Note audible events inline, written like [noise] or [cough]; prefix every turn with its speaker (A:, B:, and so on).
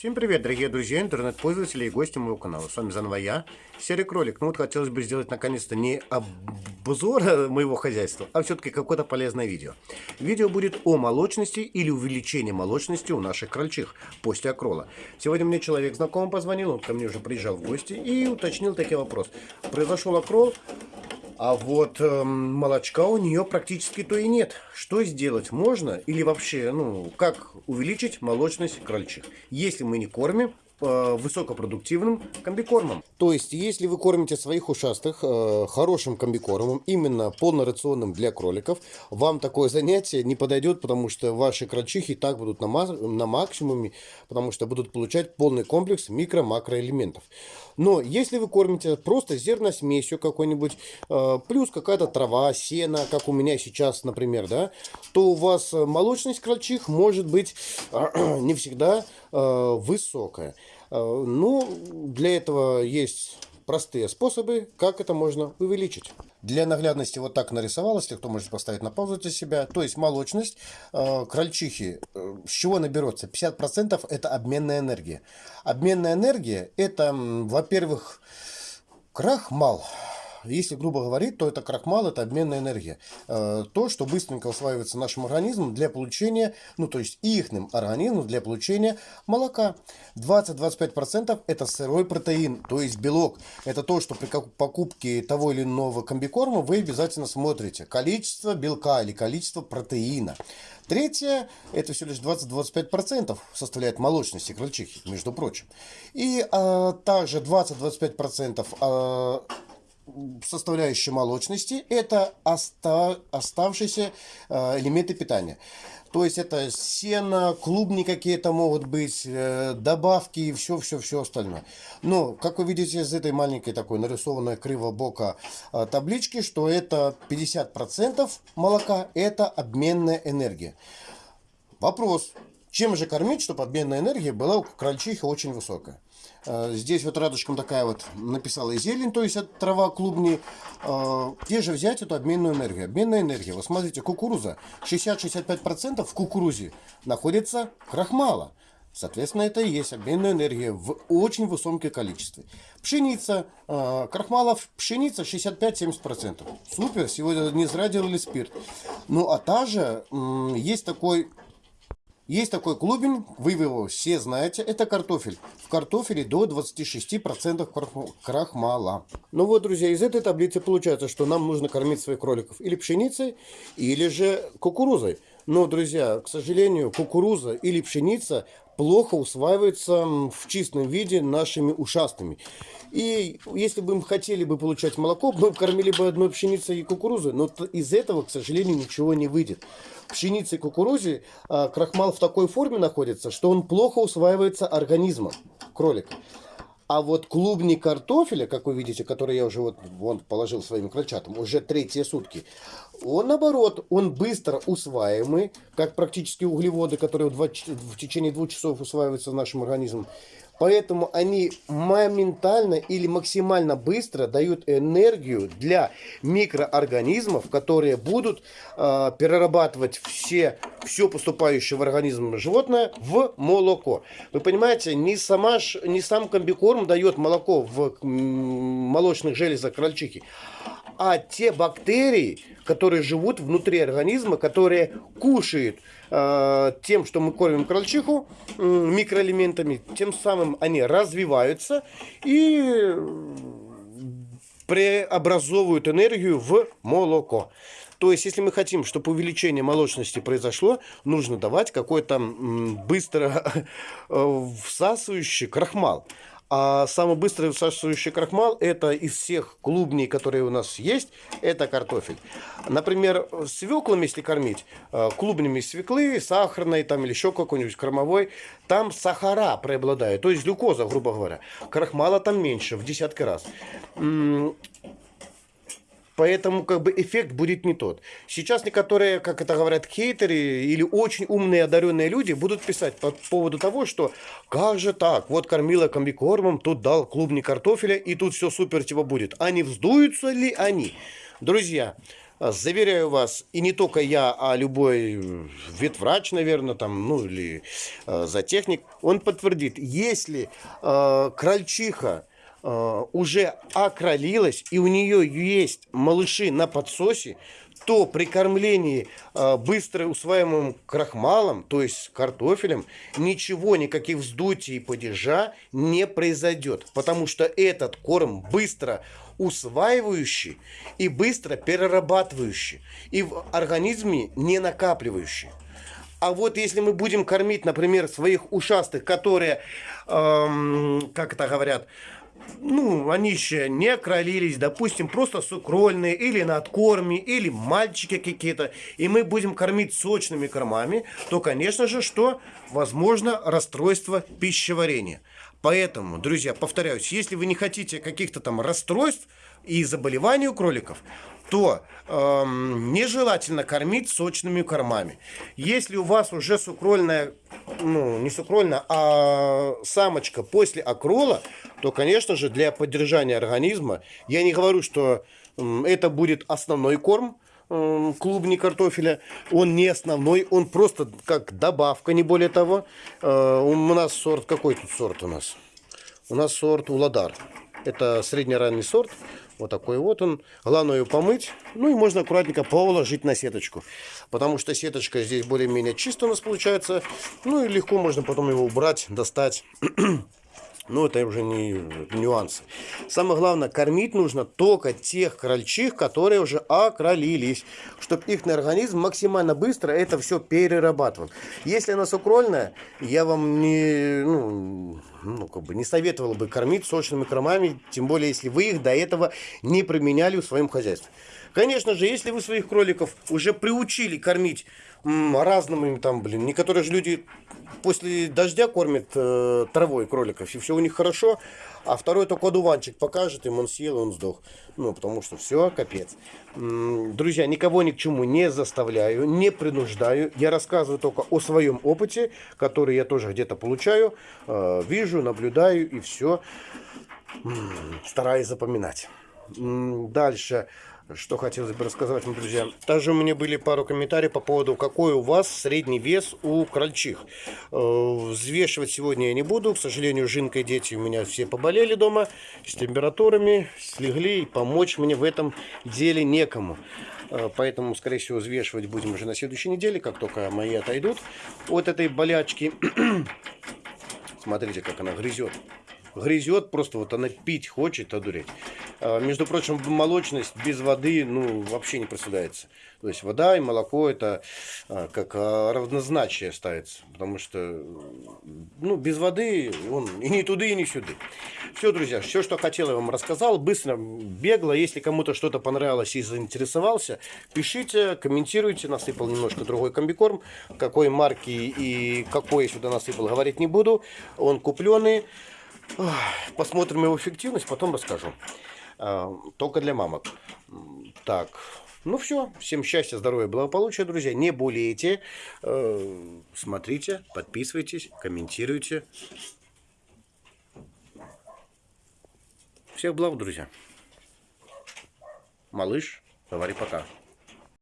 A: Всем привет, дорогие друзья, интернет-пользователи и гости моего канала. С вами заново я, Серый Кролик. Ну вот хотелось бы сделать наконец-то не обзор [laughs] моего хозяйства, а все-таки какое-то полезное видео. Видео будет о молочности или увеличении молочности у наших крольчих после окрола. Сегодня мне человек знакомый позвонил, он ко мне уже приезжал в гости и уточнил такой вопрос. Произошел окрол, а вот э, молочка у нее практически то и нет. Что сделать можно? Или вообще, ну, как увеличить молочность крольчих? Если мы не кормим высокопродуктивным комбикормом. То есть, если вы кормите своих ушастых э, хорошим комбикормом, именно полнорационным для кроликов, вам такое занятие не подойдет, потому что ваши крольчихи так будут на, на максимуме, потому что будут получать полный комплекс микро-макроэлементов. Но если вы кормите просто зерносмесью какой-нибудь, э, плюс какая-то трава, сено, как у меня сейчас, например, да, то у вас молочность крольчих может быть [clears throat] не всегда э, высокая. Э, ну, для этого есть простые способы, как это можно увеличить. Для наглядности вот так нарисовалось, если кто может поставить на паузу для себя. То есть молочность э, крольчихи, э, с чего наберется? 50% это обменная энергия. Обменная энергия это, во-первых, крахмал если грубо говорить, то это крахмал, это обменная энергия. Э, то, что быстренько усваивается нашим организмом для получения, ну то есть ихным организмом для получения молока. 20-25% это сырой протеин, то есть белок. Это то, что при покупке того или иного комбикорма вы обязательно смотрите. Количество белка или количество протеина. Третье, это всего лишь 20-25% составляет молочности крольчихи, между прочим. И а, также 20-25% а, составляющая молочности – это оста оставшиеся э, элементы питания. То есть это сено, клубни какие-то могут быть, э, добавки и все-все-все остальное. Но, как вы видите из этой маленькой такой нарисованной криво-бока э, таблички, что это 50% молока – это обменная энергия. Вопрос, чем же кормить, чтобы обменная энергия была у крольчихи очень высокая? Э, здесь вот радужком такая вот написала зелень, то есть это трава клубни. Э, где же взять эту обменную энергию? Обменная энергия. Вот смотрите, кукуруза. 60-65% в кукурузе находится крахмала. Соответственно, это и есть обменная энергия в очень высоком количестве. Пшеница, э, крахмалов, пшеница 65-70%. Супер, сегодня не зря делали спирт. Ну, а та же, есть такой есть такой клубень, вы его все знаете, это картофель. В картофеле до 26% крахмала. Ну вот, друзья, из этой таблицы получается, что нам нужно кормить своих кроликов или пшеницей, или же кукурузой. Но, друзья, к сожалению, кукуруза или пшеница плохо усваивается в чистом виде нашими ушастыми. И если бы мы хотели бы получать молоко, мы кормили бы одной пшеницей и кукурузой, но из этого, к сожалению, ничего не выйдет пшенице и кукурузе а, крахмал в такой форме находится, что он плохо усваивается организмом кролика. А вот клубни картофеля, как вы видите, который я уже вот вон положил своим крольчатам, уже третьи сутки, он наоборот, он быстро усваиваемый, как практически углеводы, которые в, 2, в течение двух часов усваиваются в нашем организме. Поэтому они моментально или максимально быстро дают энергию для микроорганизмов, которые будут э, перерабатывать все, все поступающее в организм животное в молоко. Вы понимаете, не, сама, не сам комбикорм дает молоко в молочных железах крольчихи, а те бактерии, которые живут внутри организма, которые кушают э, тем, что мы кормим крольчиху, э, микроэлементами, тем самым они развиваются и преобразовывают энергию в молоко. То есть, если мы хотим, чтобы увеличение молочности произошло, нужно давать какой-то быстро [laughs] э, всасывающий крахмал. А самый быстрый всасывающий крахмал это из всех клубней, которые у нас есть, это картофель. Например, свеклами, если кормить, э, клубнями свеклы, сахарной там, или еще какой-нибудь кормовой, там сахара преобладают, то есть глюкоза, грубо говоря. Крахмала там меньше, в десятки раз. Поэтому как бы эффект будет не тот. Сейчас некоторые, как это говорят, хейтеры или очень умные одаренные люди будут писать по поводу того, что как же так, вот кормила комбикормом, тут дал клубни картофеля и тут все супер типа будет. А не вздуются ли они? Друзья, Заверяю вас, и не только я, а любой ветврач, наверное, там, ну или э, зоотехник, он подтвердит, если э, крольчиха уже окролилась и у нее есть малыши на подсосе, то при кормлении э, быстро усваиваемым крахмалом, то есть картофелем, ничего, никаких вздутий и падежа не произойдет, потому что этот корм быстро усваивающий и быстро перерабатывающий, и в организме не накапливающий. А вот если мы будем кормить, например, своих ушастых, которые, эм, как это говорят, ну, они еще не окролились, допустим, просто сукрольные или на откорме, или мальчики какие-то, и мы будем кормить сочными кормами, то, конечно же, что? Возможно расстройство пищеварения. Поэтому, друзья, повторяюсь, если вы не хотите каких-то там расстройств и заболеваний у кроликов, то эм, нежелательно кормить сочными кормами. Если у вас уже сукрольная, ну, не сукрольная, а самочка после окрола, то, конечно же, для поддержания организма, я не говорю, что это будет основной корм, клубни картофеля, он не основной, он просто как добавка, не более того. Э, у нас сорт, какой тут сорт у нас? У нас сорт Уладар. Это среднеранний сорт. Вот такой вот он. Главное ее помыть. Ну и можно аккуратненько положить на сеточку. Потому что сеточка здесь более-менее чисто у нас получается. Ну и легко можно потом его убрать, достать. [clears throat] Но это уже не нюансы. Самое главное, кормить нужно только тех крольчих, которые уже окролились, чтобы их организм максимально быстро это все перерабатывал. Если она сукрольная, я вам не, ну, ну, как бы не советовал бы кормить сочными кормами, тем более, если вы их до этого не применяли в своем хозяйстве. Конечно же, если вы своих кроликов уже приучили кормить разными, там, блин, некоторые же люди после дождя кормят э, травой кроликов, и все у них хорошо, а второй только одуванчик покажет им, он съел, он сдох. Ну, потому что все, капец. Друзья, никого ни к чему не заставляю, не принуждаю. Я рассказываю только о своем опыте, который я тоже где-то получаю, э, вижу, наблюдаю и все. Стараюсь запоминать. Дальше. Что хотелось бы рассказать вам, друзья. Также у меня были пару комментариев по поводу, какой у вас средний вес у крольчих. Э, взвешивать сегодня я не буду. К сожалению, Жинка и дети у меня все поболели дома с температурами, слегли. И помочь мне в этом деле некому. Э, поэтому, скорее всего, взвешивать будем уже на следующей неделе, как только мои отойдут от этой болячки. [clears throat] Смотрите, как она грызет грызет, просто вот она пить хочет, одуреть. А, между прочим, молочность без воды, ну, вообще не представляется. То есть вода и молоко это а, как а, равнозначие ставится, потому что, ну, без воды он и не туда, и не сюда. Все, друзья, все, что хотел, я вам рассказал, быстро, бегло. Если кому-то что-то понравилось и заинтересовался, пишите, комментируйте. Насыпал немножко другой комбикорм. Какой марки и какой я сюда насыпал, говорить не буду. Он купленный. Посмотрим его эффективность, потом расскажу. А, только для мамок. Так, ну все. Всем счастья, здоровья, благополучия, друзья. Не болейте. Э, смотрите, подписывайтесь, комментируйте. Всех благ, друзья. Малыш, говори пока.